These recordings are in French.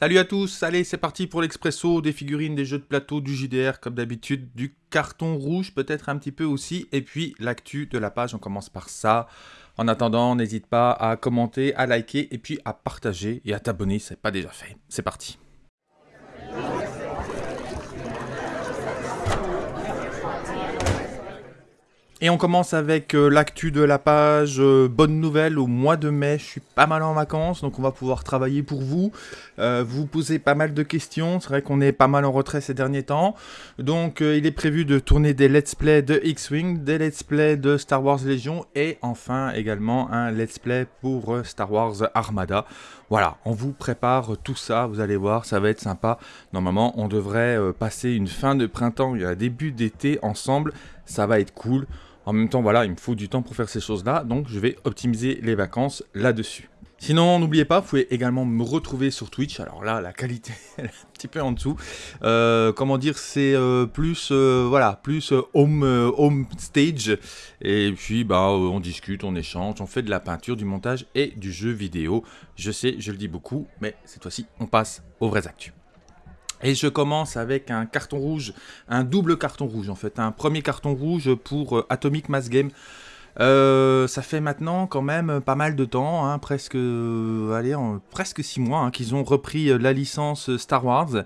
Salut à tous, allez c'est parti pour l'expresso, des figurines, des jeux de plateau, du JDR comme d'habitude, du carton rouge peut-être un petit peu aussi, et puis l'actu de la page, on commence par ça. En attendant, n'hésite pas à commenter, à liker, et puis à partager et à t'abonner si ce n'est pas déjà fait. C'est parti Et on commence avec euh, l'actu de la page. Euh, bonne nouvelle, au mois de mai, je suis pas mal en vacances, donc on va pouvoir travailler pour vous. Euh, vous posez pas mal de questions, c'est vrai qu'on est pas mal en retrait ces derniers temps. Donc il est prévu de tourner des let's play de X-Wing, des let's play de Star Wars Légion, et enfin également un let's play pour Star Wars Armada. Voilà, on vous prépare tout ça, vous allez voir, ça va être sympa. Normalement, on devrait passer une fin de printemps et un début d'été ensemble, ça va être cool. En même temps, voilà, il me faut du temps pour faire ces choses-là, donc je vais optimiser les vacances là-dessus. Sinon, n'oubliez pas, vous pouvez également me retrouver sur Twitch. Alors là, la qualité est un petit peu en dessous. Euh, comment dire, c'est euh, plus, euh, voilà, plus home, home stage. Et puis, bah, on discute, on échange, on fait de la peinture, du montage et du jeu vidéo. Je sais, je le dis beaucoup, mais cette fois-ci, on passe aux vraies actus. Et je commence avec un carton rouge, un double carton rouge en fait. Un premier carton rouge pour euh, Atomic Mass Game. Euh, ça fait maintenant quand même pas mal de temps, hein, presque, euh, allez, presque 6 mois, hein, qu'ils ont repris la licence Star Wars.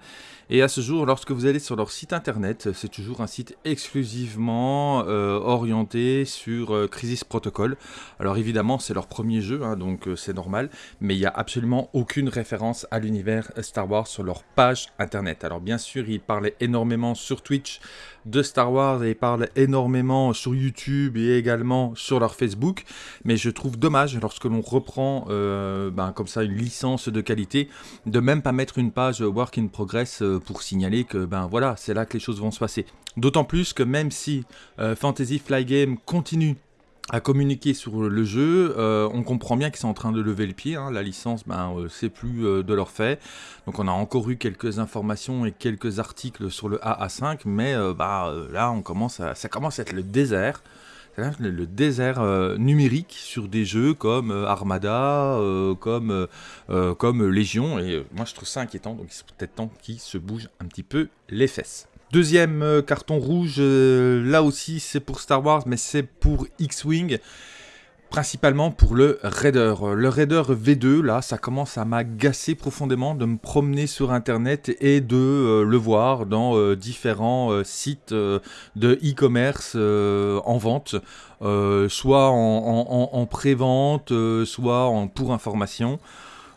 Et à ce jour, lorsque vous allez sur leur site internet, c'est toujours un site exclusivement euh, orienté sur euh, Crisis Protocol. Alors évidemment, c'est leur premier jeu, hein, donc euh, c'est normal, mais il n'y a absolument aucune référence à l'univers Star Wars sur leur page internet. Alors bien sûr, ils parlaient énormément sur Twitch de Star Wars et ils parlent énormément sur YouTube et également sur leur Facebook, mais je trouve dommage lorsque l'on reprend ben, comme ça une licence de qualité, de même pas mettre une page Work in Progress pour signaler que ben voilà, c'est là que les choses vont se passer. D'autant plus que même si euh, Fantasy Fly Game continue à communiquer sur le jeu, euh, on comprend bien qu'ils sont en train de lever le pied, hein. la licence ben, euh, c'est plus de leur fait, donc on a encore eu quelques informations et quelques articles sur le AA5, mais bah, là on commence à, ça commence à être le désert, le désert euh, numérique sur des jeux comme euh, Armada, euh, comme, comme Légion, et moi je trouve ça inquiétant, donc il serait peut-être temps qu'ils se bougent un petit peu les fesses. Deuxième carton rouge, là aussi c'est pour Star Wars, mais c'est pour X-Wing principalement pour le Raider. Le Raider V2, là, ça commence à m'agacer profondément de me promener sur Internet et de euh, le voir dans euh, différents euh, sites de e-commerce en vente, soit en, pré-vente, soit en, pour information.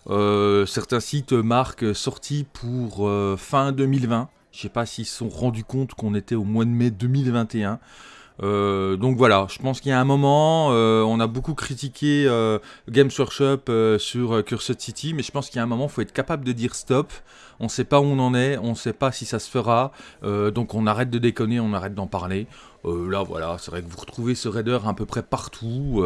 certains sites marquent sortie pour fin 2020. Je ne sais pas s'ils se sont rendus compte qu'on était au mois de mai 2021. Euh, donc voilà, je pense qu'il y a un moment, euh, on a beaucoup critiqué euh, Games Workshop sur Cursed City, mais je pense qu'il y a un moment, il faut être capable de dire stop. On ne sait pas où on en est, on ne sait pas si ça se fera, donc on arrête de déconner, on arrête d'en parler. là voilà, c'est vrai que vous retrouvez ce raider à peu près partout.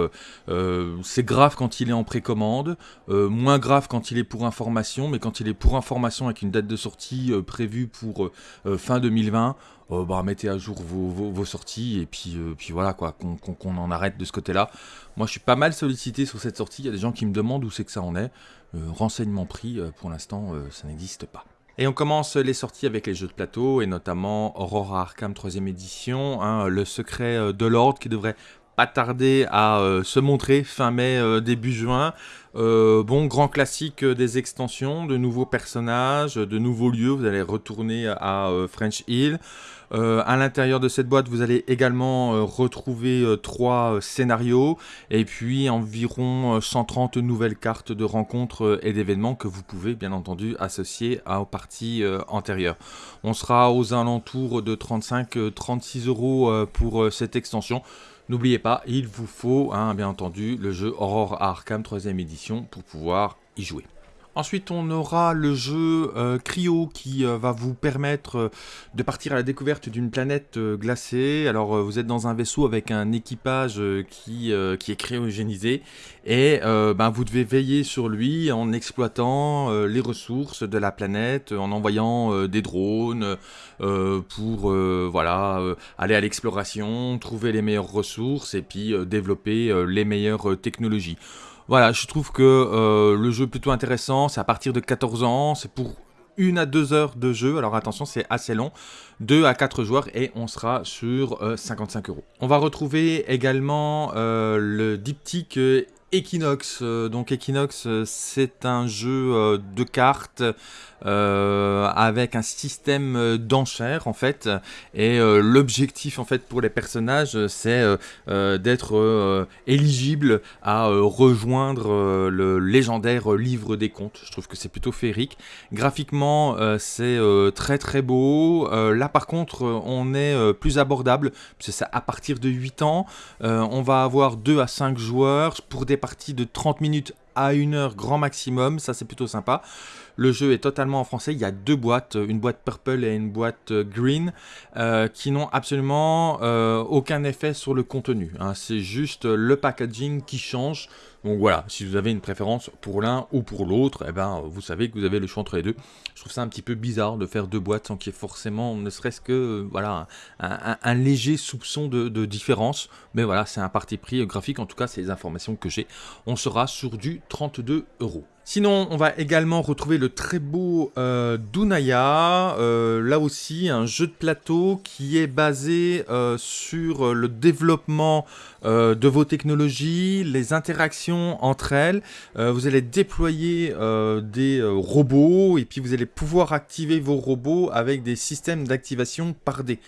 c'est grave quand il est en précommande, moins grave quand il est pour information, mais quand il est pour information avec une date de sortie prévue pour fin 2020, euh, bah, mettez à jour vos, sorties et puis, euh, puis voilà quoi, qu'on en arrête de ce côté-là. Moi je suis pas mal sollicité sur cette sortie, il y a des gens qui me demandent où c'est que ça en est. Euh, renseignement pris, pour l'instant ça n'existe pas. Et on commence les sorties avec les jeux de plateau, et notamment Aurora Arkham 3ème édition, hein, le secret de l'ordre qui devrait pas tarder à se montrer fin mai, début juin. bon, grand classique des extensions, de nouveaux personnages, de nouveaux lieux, vous allez retourner à French Hill. Euh, à l'intérieur de cette boîte, vous allez également euh, retrouver euh, trois scénarios et puis environ 130 nouvelles cartes de rencontres et d'événements que vous pouvez bien entendu associer aux parties antérieures. On sera aux alentours de 35-36 euros pour cette extension. N'oubliez pas, il vous faut hein, bien entendu le jeu Aurore Arkham 3ème édition pour pouvoir y jouer. Ensuite, on aura le jeu euh, Cryo qui euh, va vous permettre euh, de partir à la découverte d'une planète glacée. Alors, vous êtes dans un vaisseau avec un équipage qui, est cryogénisé et ben, vous devez veiller sur lui en exploitant les ressources de la planète, en envoyant des drones pour aller à l'exploration, trouver les meilleures ressources et puis développer les meilleures technologies. Voilà, je trouve que le jeu est plutôt intéressant, c'est à partir de 14 ans, c'est pour une à deux heures de jeu. Alors attention, c'est assez long. 2 à 4 joueurs et on sera sur 55 euros. On va retrouver également le diptyque Equinox. donc Equinox, c'est un jeu de cartes euh, avec un système euh, d'enchères en fait. Et euh, l'objectif en fait pour les personnages, c'est d'être éligible à rejoindre le légendaire livre des contes. Je trouve que c'est plutôt féerique. Graphiquement, c'est très très beau. là par contre, on est plus abordable, c'est à partir de 8 ans. on va avoir 2 à 5 joueurs pour des parties de 30 minutes à 1 heure grand maximum, ça c'est plutôt sympa. Le jeu est totalement en français. Il y a deux boîtes, une boîte purple et une boîte euh, green, euh, qui n'ont absolument euh, aucun effet sur le contenu. Hein. C'est juste le packaging qui change. Donc voilà, si vous avez une préférence pour l'un ou pour l'autre, eh ben, vous savez que vous avez le choix entre les deux. Je trouve ça un petit peu bizarre de faire deux boîtes sans qu'il y ait forcément, ne serait-ce que voilà, un, léger soupçon de, de, différence. Mais voilà, c'est un parti pris graphique, en tout cas, c'est les informations que j'ai. On sera sur du 32 euros. Sinon, on va également retrouver le très beau euh, Dunaya, euh, là aussi un jeu de plateau qui est basé euh, sur le développement de vos technologies, les interactions entre elles. vous allez déployer des robots et puis vous allez pouvoir activer vos robots avec des systèmes d'activation par dé.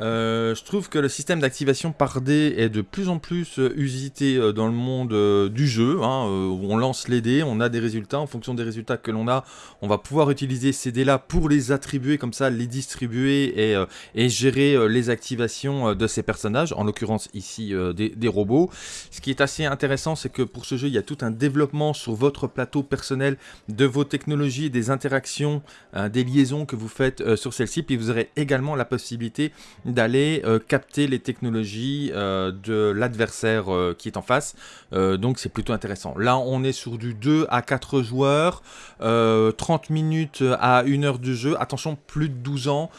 Euh, je trouve que le système d'activation par dé est de plus en plus euh, usité euh, dans le monde du jeu. Hein, on lance les dés, on a des résultats. En fonction des résultats que l'on a, on va pouvoir utiliser ces dés-là pour les attribuer, comme ça, les distribuer et, gérer les activations de ces personnages, en l'occurrence ici des, des, robots. Ce qui est assez intéressant, c'est que pour ce jeu, il y a tout un développement sur votre plateau personnel de vos technologies, des interactions, des liaisons que vous faites sur celle-ci. Puis vous aurez également la possibilité d'aller euh, capter les technologies euh, de l'adversaire euh, qui est en face. donc c'est plutôt intéressant. Là on est sur du 2 à 4 joueurs, 30 minutes à 1 heure de jeu. Attention, plus de 12 ans,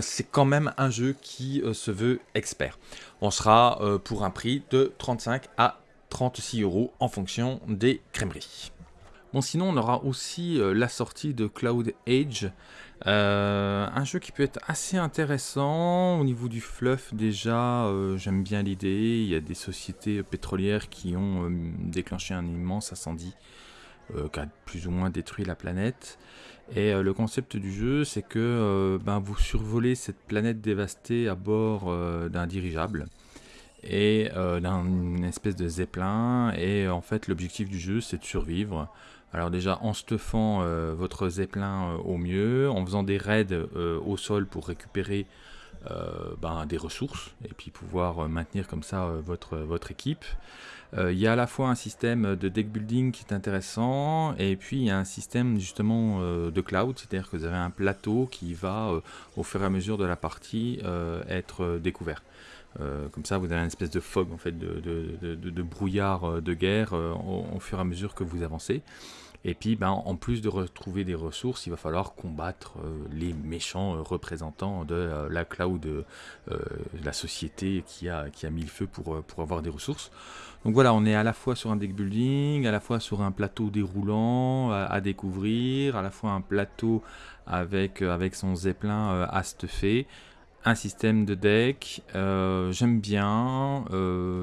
c'est quand même un jeu qui se veut expert. On sera pour un prix de 35 à 36 euros en fonction des crèmeries. Bon, sinon, on aura aussi la sortie de Cloud Age, euh, un jeu qui peut être assez intéressant. Au niveau du fluff déjà, euh, j'aime bien l'idée, il y a des sociétés pétrolières qui ont euh, déclenché un immense incendie qui a plus ou moins détruit la planète. Et le concept du jeu c'est que ben, vous survolez cette planète dévastée à bord d'un dirigeable et d'une espèce de zeppelin. Et en fait l'objectif du jeu c'est de survivre alors déjà en stuffant euh, votre zeppelin euh, au mieux, en faisant des raids euh, au sol pour récupérer ben, des ressources et puis pouvoir maintenir comme ça votre, votre équipe. Il y a à la fois un système de deck building qui est intéressant et puis il y a un système justement de cloud, c'est-à-dire que vous avez un plateau qui va au fur et à mesure de la partie être découvert. Comme ça, vous avez une espèce de fog, en fait, de, brouillard de guerre au, fur et à mesure que vous avancez. Et puis, ben, en plus de retrouver des ressources, il va falloir combattre euh, les méchants euh, représentants de euh, la cloud, la société qui a, mis le feu pour, avoir des ressources. Donc voilà, on est à la fois sur un deck building, à la fois sur un plateau déroulant à, découvrir, à la fois un plateau avec, son zeppelin à un système de deck, j'aime bien,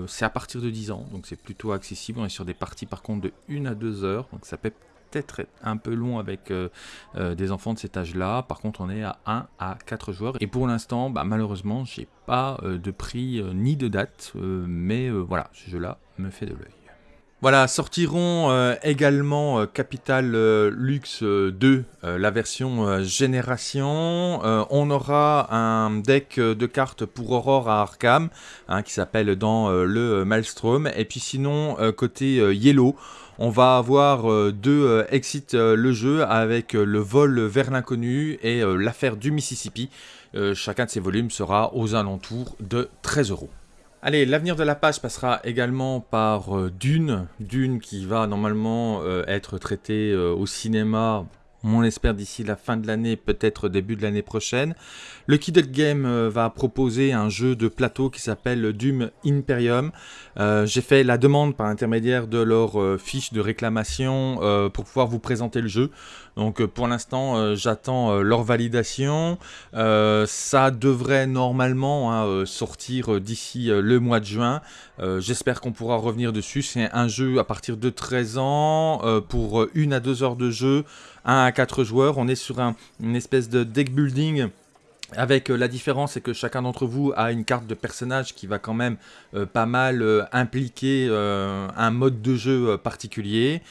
c'est à partir de 10 ans, donc c'est plutôt accessible, on est sur des parties par contre de 1 à 2 heures, donc ça peut peut-être un peu long avec euh, euh, des enfants de cet âge-là. Par contre, on est à 1 à 4 joueurs. Et pour l'instant, bah, malheureusement, j'ai pas euh, de prix ni de date. mais voilà, ce jeu-là me fait de l'œil. Voilà, sortiront également Capital Lux 2, la version Génération. on aura un deck de cartes pour Aurore à Arkham, hein, qui s'appelle dans le Maelstrom. Et puis sinon, côté Yellow, on va avoir euh, deux euh, exit euh, le jeu avec le vol vers l'inconnu et l'affaire du Mississippi. chacun de ces volumes sera aux alentours de 13 euros. Allez, l'avenir de la page passera également par Dune. Dune qui va normalement être traité au cinéma on l'espère d'ici la fin de l'année, peut-être début de l'année prochaine. Le Kided Game euh, va proposer un jeu de plateau qui s'appelle Doom Imperium. Euh, j'ai fait la demande par intermédiaire de leur euh, fiche de réclamation pour pouvoir vous présenter le jeu. Donc pour l'instant, j'attends leur validation. ça devrait normalement hein, sortir d'ici le mois de juin. J'espère qu'on pourra revenir dessus. C'est un jeu à partir de 13 ans pour une à deux heures de jeu 1 à 4 joueurs. On est sur un, une espèce de deck building avec euh, la différence, c'est que chacun d'entre vous a une carte de personnage qui va quand même euh, pas mal euh, impliquer un mode de jeu particulier.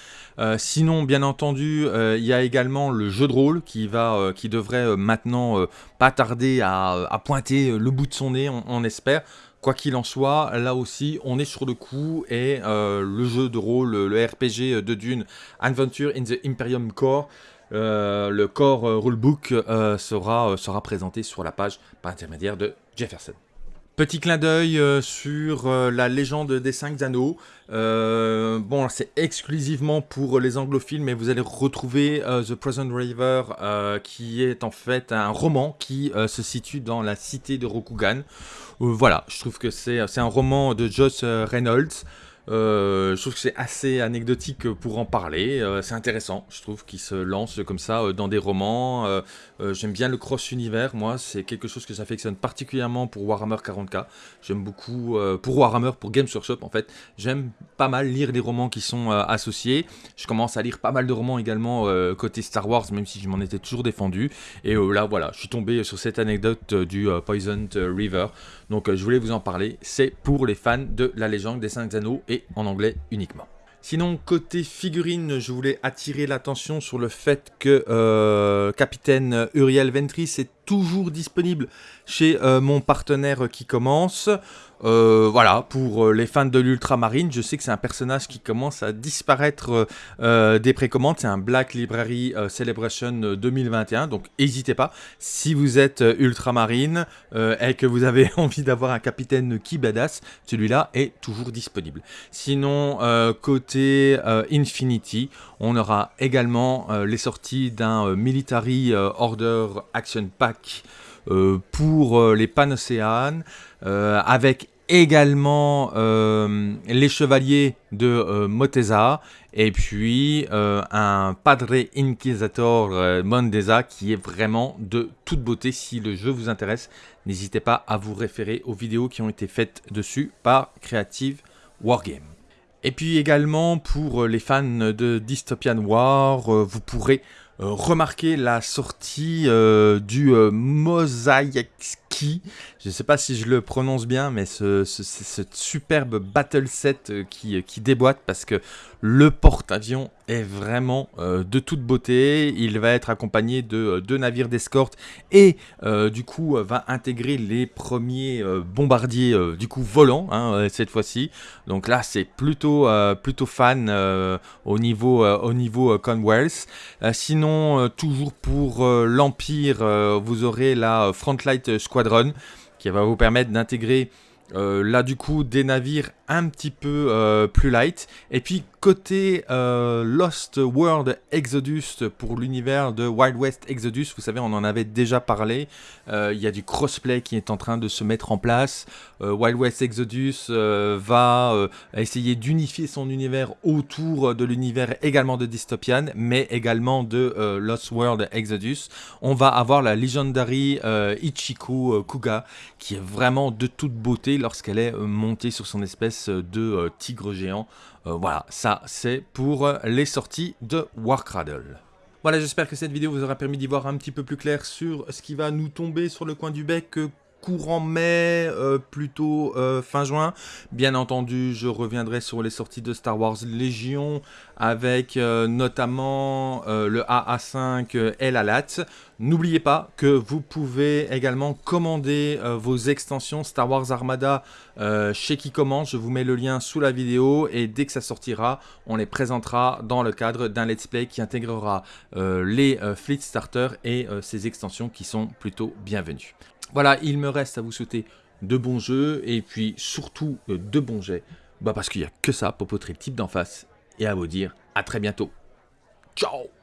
sinon, bien entendu, il y a également le jeu de rôle qui, va, qui devrait maintenant pas tarder à, pointer le bout de son nez, on espère. Quoi qu'il en soit, là aussi, on est sur le coup et euh, le jeu de rôle, le RPG de Dune, Adventure in the Imperium Core, euh, le core rulebook euh, sera, sera présenté sur la page par intermédiaire de Jefferson. Petit clin d'œil sur la légende des 5 anneaux. bon, c'est exclusivement pour les anglophiles, mais vous allez retrouver The Present River, qui est en fait un roman qui se situe dans la cité de Rokugan, euh, voilà, je trouve que c'est un roman de euh, Reynolds. Euh, je trouve que c'est assez anecdotique pour en parler. c'est intéressant, je trouve, qu'il se lance comme ça dans des romans. J'aime bien le cross-univers, moi, c'est quelque chose que j'affectionne particulièrement pour Warhammer 40k. J'aime beaucoup, pour Warhammer, pour Games Workshop, en fait, j'aime pas mal lire les romans qui sont associés. Je commence à lire pas mal de romans également côté Star Wars, même si je m'en étais toujours défendu. Et là, voilà, je suis tombé sur cette anecdote du Poisoned River. Donc euh, je voulais vous en parler, c'est pour les fans de la légende des 5 anneaux et en anglais uniquement. Sinon, côté figurine, je voulais attirer l'attention sur le fait que euh, Capitaine Uriel Ventris est toujours disponible chez euh, mon partenaire qui commence. Euh, voilà, pour euh, les fans de l'ultramarine, je sais que c'est un personnage qui commence à disparaître des précommandes. C'est un Black Library Celebration 2021, donc n'hésitez pas. Si vous êtes ultramarine et que vous avez envie d'avoir un capitaine qui badass, celui-là est toujours disponible. Sinon, côté Infinity, on aura également les sorties d'un Military Order Action Pack euh, pour euh, les Panocéanes, euh, avec également les chevaliers de Moteza et puis un Padre Inquisitor Mondeza qui est vraiment de toute beauté. Si le jeu vous intéresse, n'hésitez pas à vous référer aux vidéos qui ont été faites dessus par Creative Wargame. Et puis également pour les fans de Dystopian War, vous pourrez euh, remarquer la sortie euh, du euh, Ski. Je ne sais pas si je le prononce bien, mais ce, superbe battle set qui, qui déboîte parce que le porte-avions est vraiment euh, de toute beauté. Il va être accompagné de euh, deux navires d'escorte et euh, du coup va intégrer les premiers bombardiers du coup volants hein, cette fois-ci. Donc là c'est plutôt plutôt fan au niveau au niveau Commonwealth. sinon toujours pour l'Empire vous aurez la Frontlight Squadron qui va vous permettre d'intégrer là du coup des navires un petit peu plus light et puis Côté euh, Lost World Exodus pour l'univers de Wild West Exodus, vous savez, on en avait déjà parlé. Euh, il y a du crossplay qui est en train de se mettre en place. Euh, Wild West Exodus va essayer d'unifier son univers autour de l'univers également de Dystopian, mais également de Lost World Exodus. On va avoir la Legendary Ichiko Kuga, qui est vraiment de toute beauté lorsqu'elle est montée sur son espèce de tigre géant. Euh, voilà, ça c'est pour les sorties de Warcradle. Voilà, j'espère que cette vidéo vous aura permis d'y voir un petit peu plus clair sur ce qui va nous tomber sur le coin du bec courant mai, euh, plutôt euh, fin juin. Bien entendu, je reviendrai sur les sorties de Star Wars Légion avec euh, notamment le AA5 et la LAT. N'oubliez pas que vous pouvez également commander vos extensions Star Wars Armada chez qui commence. Je vous mets le lien sous la vidéo et dès que ça sortira, on les présentera dans le cadre d'un let's play qui intégrera les Fleet Starter et ces extensions qui sont plutôt bienvenues. Voilà, il me reste à vous souhaiter de bons jeux et puis surtout euh, de bons jets. Bah parce qu'il n'y a que ça pour potrer le type d'en face et à vous dire à très bientôt. Ciao